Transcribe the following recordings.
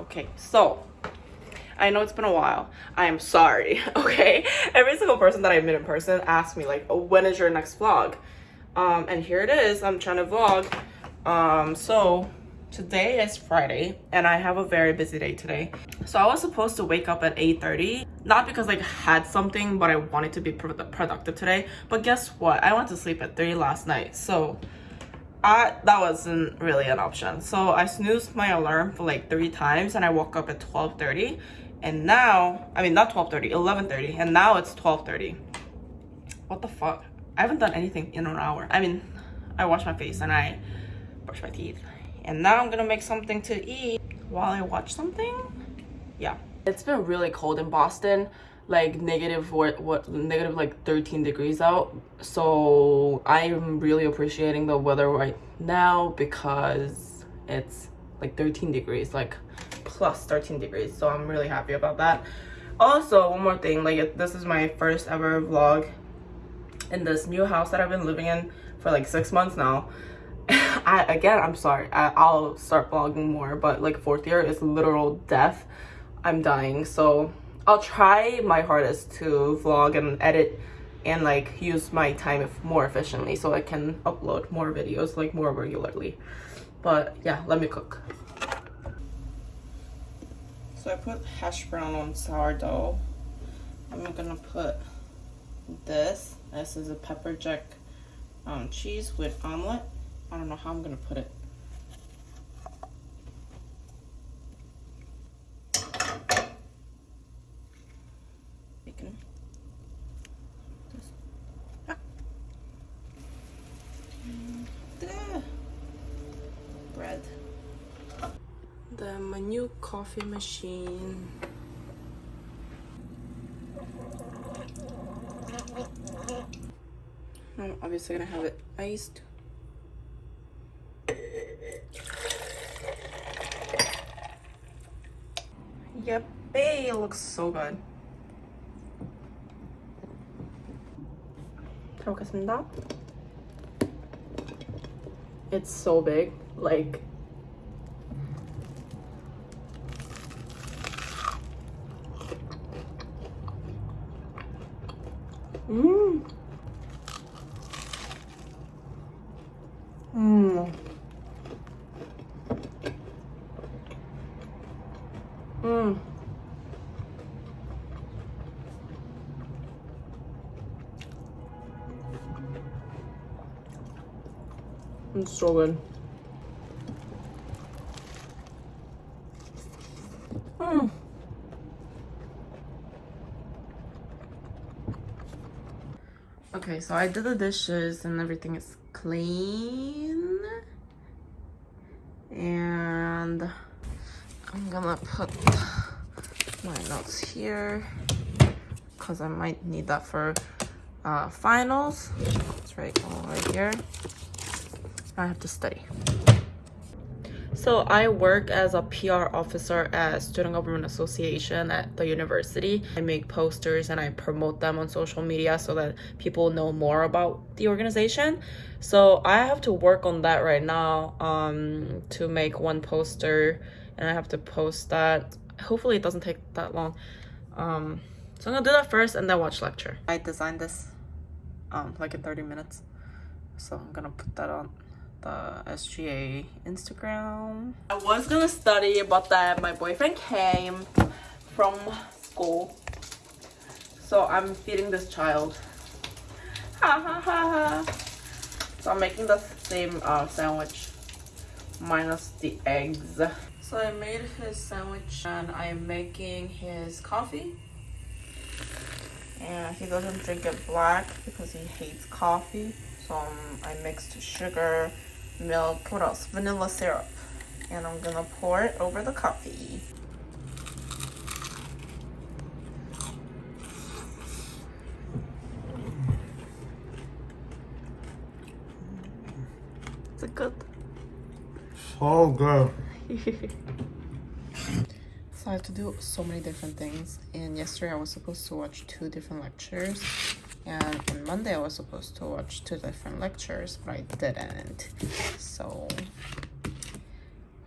Okay, so I know it's been a while. I am sorry, okay? Every single person that I met in person asked me like, oh, when is your next vlog? Um, and here it is, I'm trying to vlog. Um, so today is Friday and I have a very busy day today. So I was supposed to wake up at 8.30, not because like I had something, but I wanted to be pro productive today. But guess what? I went to sleep at 3 last night. So I, that wasn't really an option. So I snoozed my alarm for like three times and I woke up at 12.30 and now, I mean not 12.30, 11.30 and now it's 12.30. What the fuck? I haven't done anything in an hour. I mean, I wash my face and I brush my teeth. And now I'm gonna make something to eat while I watch something. Yeah. It's been really cold in Boston like negative what what negative like 13 degrees out. So i'm really appreciating the weather right now because it's like 13 degrees like plus 13 degrees. So i'm really happy about that. Also one more thing like this is my first ever vlog in this new house that i've been living in for like six months now. I, again i'm sorry I, i'll start vlogging more but like fourth year is literal death. I'm dying so I'll try my hardest to vlog and edit and like use my time more efficiently so I can upload more videos like more regularly. But yeah, let me cook. So I put hash brown on sourdough. I'm gonna put this. This is a pepper jack um, cheese with omelet. I don't know how I'm gonna put it. the my new coffee machine. I'm obviously gonna have it iced. Yep, it looks so good. 잘 It's so big, like It's so good. Mmm. Okay, so I did the dishes and everything is clean. And I'm gonna put my notes here because I might need that for uh, finals. It's right over here. I have to study. So I work as a PR officer at Student Government Association at the university. I make posters and I promote them on social media so that people know more about the organization. So I have to work on that right now um, to make one poster and I have to post that. Hopefully it doesn't take that long. Um, so I'm gonna do that first and then watch lecture. I designed this um, like in 30 minutes. So I'm gonna put that on the SGA Instagram. I was gonna study but then my boyfriend came from school. So I'm feeding this child. Ha ha ha ha. So I'm making the same uh, sandwich minus the eggs. So I made his sandwich and I'm making his coffee. And he doesn't drink it black because he hates coffee. So um, I mixed sugar, milk, what else? Vanilla syrup. And I'm gonna pour it over the coffee. Is it good? So good. so I have to do so many different things. And yesterday I was supposed to watch two different lectures and on Monday I was supposed to watch two different lectures but I didn't so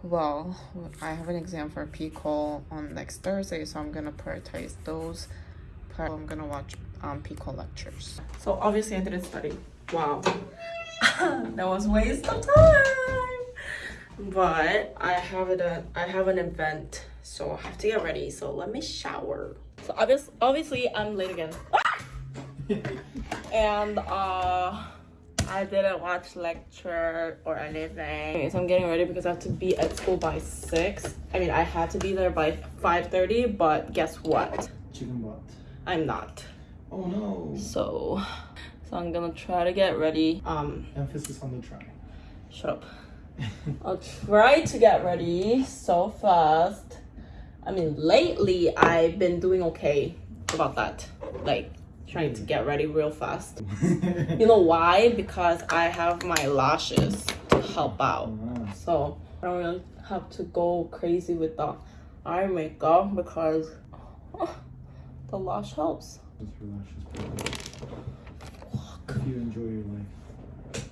Well, I have an exam for PCOL on next Thursday, so I'm gonna prioritize those. I'm gonna watch um, lectures. So obviously I didn't study. Wow. that was waste of time. But I have it. A, I have an event, so I have to get ready. So let me shower. So obviously, obviously I'm late again. and uh. I didn't watch lecture or anything. So I'm getting ready because I have to be at school by 6. I mean, I had to be there by 5.30, but guess what? Chicken butt. I'm not. Oh no. So, so I'm gonna try to get ready. Um, Emphasis on the try. shut up. I'll try to get ready so fast. I mean, lately I've been doing okay about that. Like, trying to get ready real fast. You know why? Because I have my lashes to help out. So I don't really have to go crazy with the eye makeup because oh, the lash helps. Just relax, just breathe. If you enjoy your life.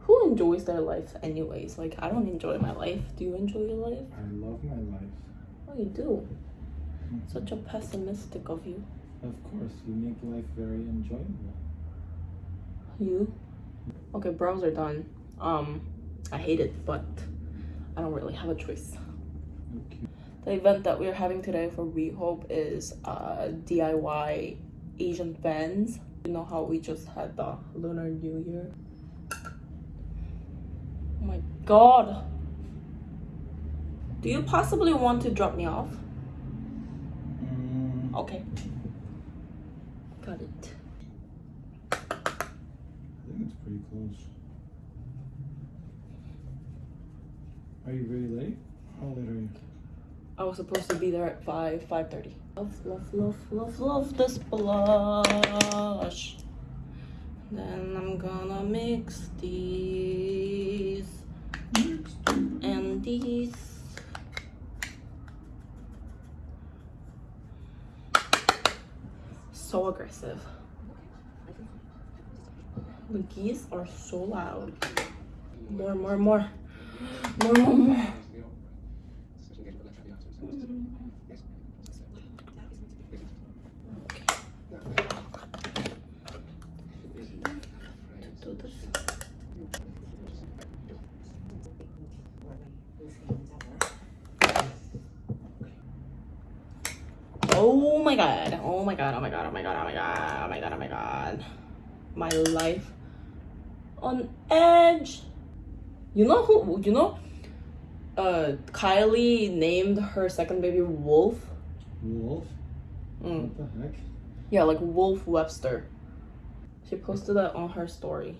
Who enjoys their life anyways? Like I don't enjoy my life. Do you enjoy your life? I love my life. Oh you do. Mm-hmm. Such a pessimistic of you. Of course, you make life very enjoyable. You? Okay, brows are done. Um I hate it, but I don't really have a choice. Okay. The event that we're having today for We Hope is uh, DIY Asian fans. You know how we just had the Lunar New Year? Oh my god! Do you possibly want to drop me off? Mm, Okay. Got it. I think it's pretty close. Are you really late? How late are you? I was supposed to be there at 5, 5.30. Love, love, love, love, love this blush. Then I'm gonna mix these and these. So aggressive. The geese are so loud. More, more, more. More, more, more. Do this. Oh my god. Oh my god. Oh my god. Oh my god. Oh my god. Oh my god. Oh my god. My life on edge. You know who you know uh Kylie named her second baby Wolf. Wolf? Mm. What the heck? Yeah, like Wolf Webster. She posted that on her story.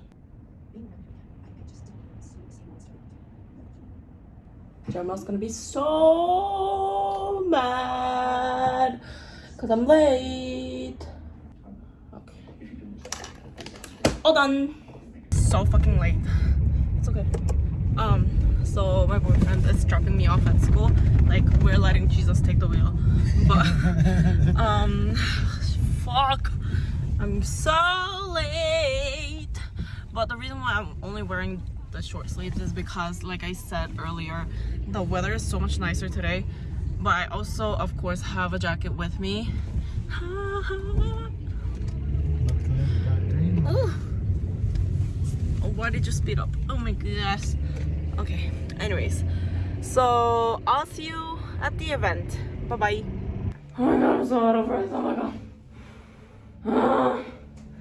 Jeremiah's gonna be so mad because I'm late. Okay. All done. So fucking late. It's okay. Um, so my boyfriend is dropping me off at school. Like we're letting Jesus take the wheel. But um fuck i'm so late but the reason why i'm only wearing the short sleeves is because like i said earlier the weather is so much nicer today but i also of course have a jacket with me. Ooh. Oh, why did you speed up? Oh my gosh okay anyways. So i'll see you at the event. Bye bye oh my god i'm so out of breath. Oh my god. Ah,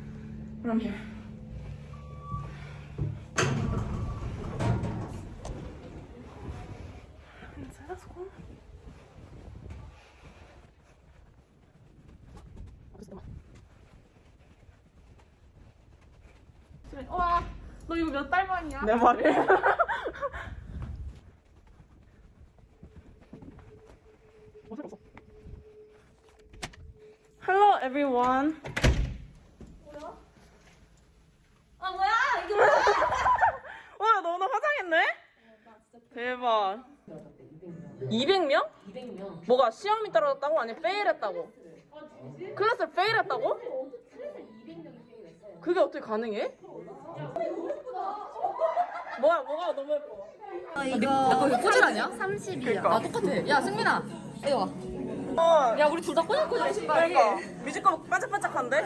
but I'm here. 와, 너 이거 몇 달 만이야? 내 말이. Hello everyone. 아 뭐야? 이게 뭐야? 와, 너 오늘 화장했네? 대박. 200명? 200명. 뭐가 시험이 떨어졌다고? 아니 페일했다고? 클래스 페일했다고? 그게 어떻게 가능해? 뭐야, 뭐가 너무 예뻐. 이거 이거 꼬질 아니야? 30이야. 아 똑같아. 야 승민아 이리 와. 어, 야 우리 둘 다 꼬질꼬질 신발이. 그러니까 뮤지컬 반짝반짝한데?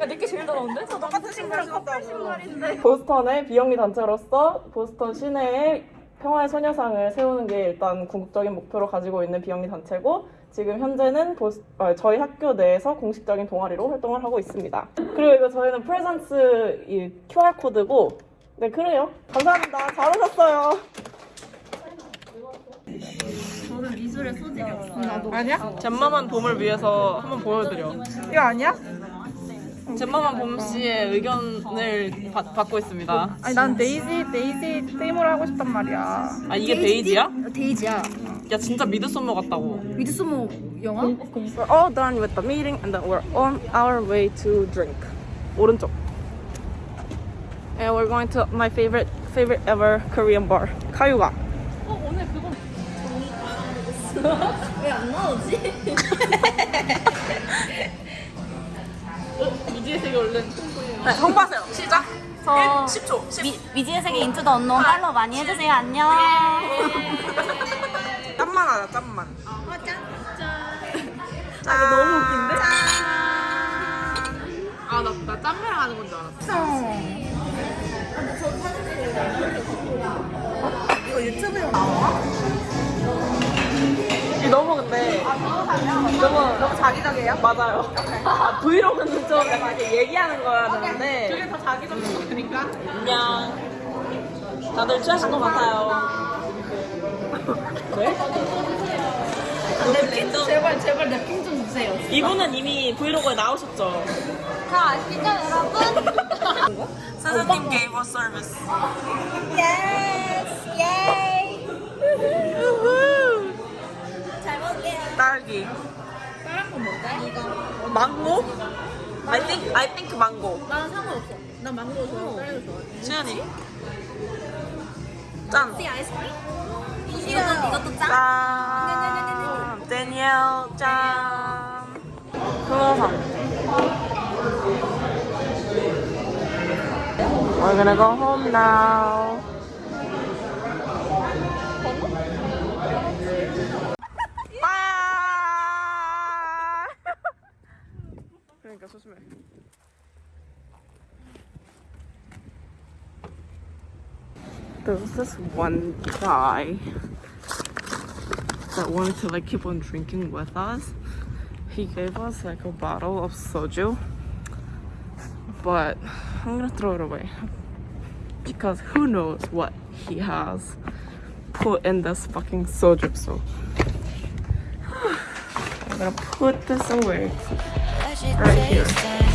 야 내게 제일 더러운데? 똑같은 신발 신었다고. 보스턴의 비영리 단체로서 보스턴 시내에 평화의 소녀상을 세우는 게 일단 궁극적인 목표로 가지고 있는 비영리 단체고 지금 현재는 보스, 아, 저희 학교 내에서 공식적인 동아리로 활동을 하고 있습니다. 그리고 이거 저희는 프레젠스 이 QR 코드고 네 그래요. 감사합니다. 잘 오셨어요. 저는 미술에 소질이 없어. 아니야? 잼마만 봄을 위해서 한번 보여드려. 이거 아니야? 잼마만 봄 씨의 의견을 받, 받고 있습니다. 아니 난 데이지 데이지 테이머를 하고 싶단 말이야. 아 이게 베이지야? 데이지야. 야 진짜 미드소머 같다고. 미드소모 영화? We're all done with the meeting and then we're on our way to drink. 오른쪽. And we're going to my favorite favorite ever Korean bar. 카유가. 왜안 나오지? 네, 홍보하세요. 시작. 저 10초. 10초. 미, 미지의 세계 인투 더 언노 팔로우 많이 해주세요. 안녕. 짠만 하자. 짠만. 어, 짠. 짠. 너무 웃긴데? 아나 나 짬매랑 하는 건 줄 알았어. 이 너무 근데 너무 너무 자기적이에요? 맞아요. 아, 브이로그는 좀 약간 이렇게 얘기하는 거야 되는데 그게 다 자기적이니까. 안녕. 다들 취하신 것 같아요. 네? 랩 제발 제발 랩핑 좀 주세요. 이분은 이미 브이로그에 나오셨죠? 다 아시죠 여러분? 사장님 게이버 서비스. 예스 예이. 잘 먹을게요. 딸기. 다른 건 뭔데? 이거. 망고? I think I think 망고. 나는 상관없어. 난 망고 좋아해. 딸기 좋아해. 수연이. 짠. 씨 아이스크림? 이것도 이것도 짠. 짠. 데니엘 짠. 크로상. We're gonna go home now. Bye. 그러니까 조심해. There was this one guy that wanted to like keep on drinking with us. He gave us like a bottle of soju, but I'm gonna throw it away because who knows what he has put in this fucking soju. So I'm gonna put this away right here.